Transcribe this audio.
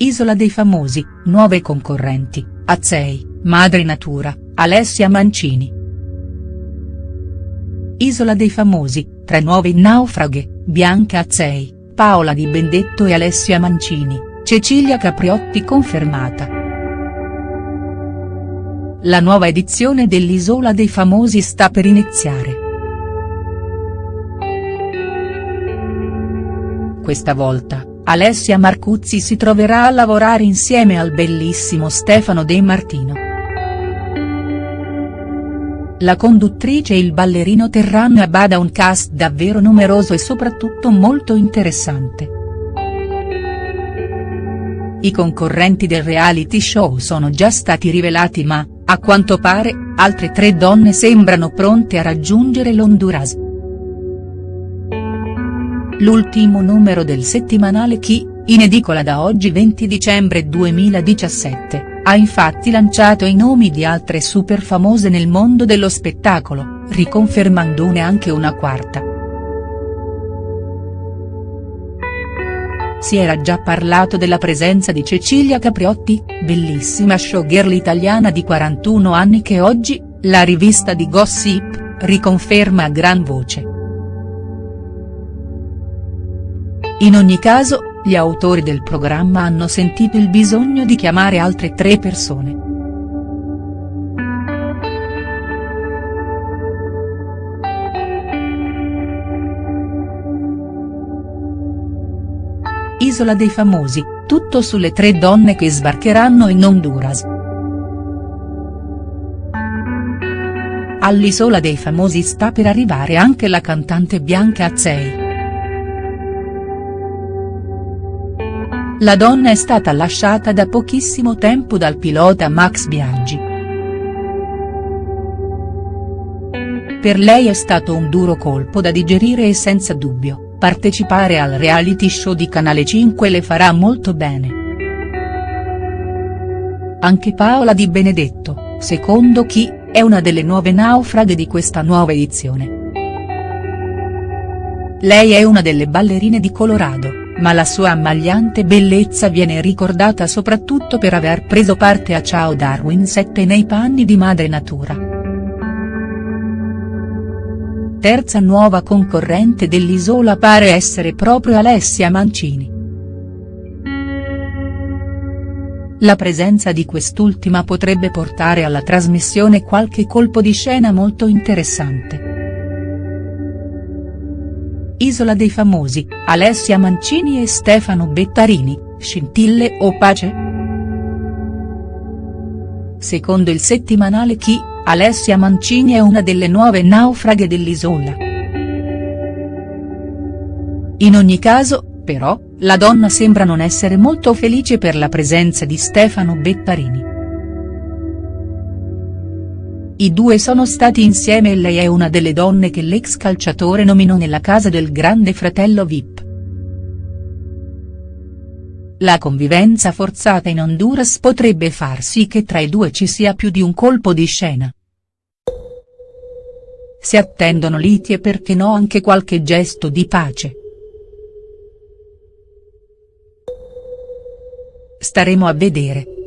Isola dei famosi, nuove concorrenti, Azzei, Madre Natura, Alessia Mancini. Isola dei famosi, tre nuove naufraghe, Bianca Azzei, Paola Di Bendetto e Alessia Mancini, Cecilia Capriotti confermata. La nuova edizione dell'Isola dei famosi sta per iniziare. Questa volta, Alessia Marcuzzi si troverà a lavorare insieme al bellissimo Stefano De Martino. La conduttrice e il ballerino terranno a bada un cast davvero numeroso e soprattutto molto interessante. I concorrenti del reality show sono già stati rivelati ma, a quanto pare, altre tre donne sembrano pronte a raggiungere l'Honduras. L'ultimo numero del settimanale Chi, in edicola da oggi 20 dicembre 2017, ha infatti lanciato i nomi di altre super famose nel mondo dello spettacolo, riconfermandone anche una quarta. Si era già parlato della presenza di Cecilia Capriotti, bellissima showgirl italiana di 41 anni che oggi, la rivista di Gossip, riconferma a gran voce. In ogni caso, gli autori del programma hanno sentito il bisogno di chiamare altre tre persone. Isola dei famosi, tutto sulle tre donne che sbarcheranno in Honduras. All'Isola dei famosi sta per arrivare anche la cantante Bianca Azzei. La donna è stata lasciata da pochissimo tempo dal pilota Max Biaggi. Per lei è stato un duro colpo da digerire e senza dubbio, partecipare al reality show di Canale 5 le farà molto bene. Anche Paola Di Benedetto, secondo chi, è una delle nuove naufraghe di questa nuova edizione. Lei è una delle ballerine di Colorado ma la sua ammagliante bellezza viene ricordata soprattutto per aver preso parte a Ciao Darwin 7 nei panni di Madre Natura. Terza nuova concorrente dell'Isola pare essere proprio Alessia Mancini. La presenza di quest'ultima potrebbe portare alla trasmissione qualche colpo di scena molto interessante. Isola dei famosi, Alessia Mancini e Stefano Bettarini, scintille o pace?. Secondo il settimanale Chi, Alessia Mancini è una delle nuove naufraghe dell'isola. In ogni caso, però, la donna sembra non essere molto felice per la presenza di Stefano Bettarini. I due sono stati insieme e lei è una delle donne che l'ex calciatore nominò nella casa del grande fratello Vip. La convivenza forzata in Honduras potrebbe far sì che tra i due ci sia più di un colpo di scena. Si attendono liti e perché no anche qualche gesto di pace. Staremo a vedere.